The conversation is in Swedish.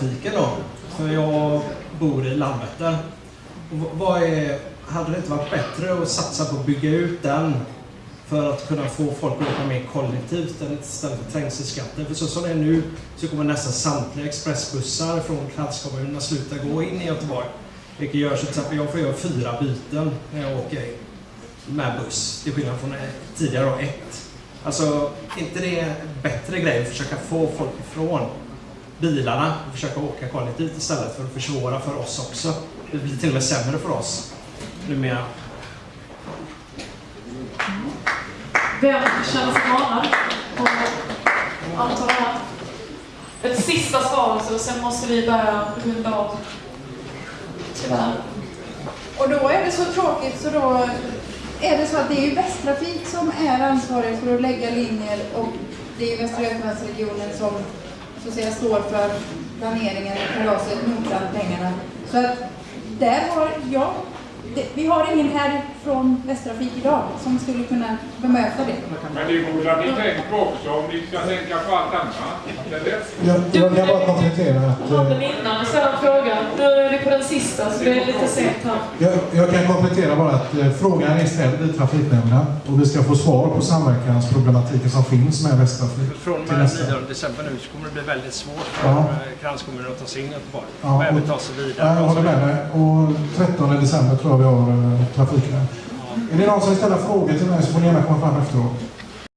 busstrafiken då. För jag bor i Landvetter. Vad är, hade det inte varit bättre att satsa på att bygga ut den för att kunna få folk att åka mer kollektivt istället för trängselskatter? För så som det är nu så kommer nästan samtliga expressbussar från kranskommunerna sluta gå in i Göteborg. Vilket gör så till exempel jag får göra fyra byten när jag åker med buss. Till skillnad från eh, tidigare då ett. Alltså, inte det en bättre grej att försöka få folk ifrån bilarna och försöka åka kollektivt istället för att försvåra för oss också. Det blir till och med sämre för oss numera. Vem känner sig manad det här? Ett sista svar och sen måste vi börja runda av. Tyvärr. Och då är det så tråkigt så då är det så att det är Västtrafik som är ansvarig för att lägga linjer och det är Västra Götalandsregionen som så att säga står för planeringen, kalaset, notan, pengarna. Så att där har jag, det, vi har ingen här från Västtrafik idag som skulle kunna bemöta det. Men det borde ni tänkt på också om ni ska tänka på allt annat. Jag, jag kan bara komplettera att... Hade eh, ni innan en fråga? Nu är vi på den sista, så det är lite sent här. Jag, jag kan komplettera bara att eh, frågan är ställd i trafiknämnden och vi ska få svar på samverkansproblematiken som finns med Västtrafik. Från och med nästa. 9 december nu så kommer det bli väldigt svårt för Ja. eh, kranskommuner att ta sig in i Göteborg. Ja, och även och- ta sig vidare. jag håller med dig. Och 13 december tror jag vi har eh, trafiknämnd. Är det någon som vill ställa frågor till mig så får ni gärna komma fram efteråt.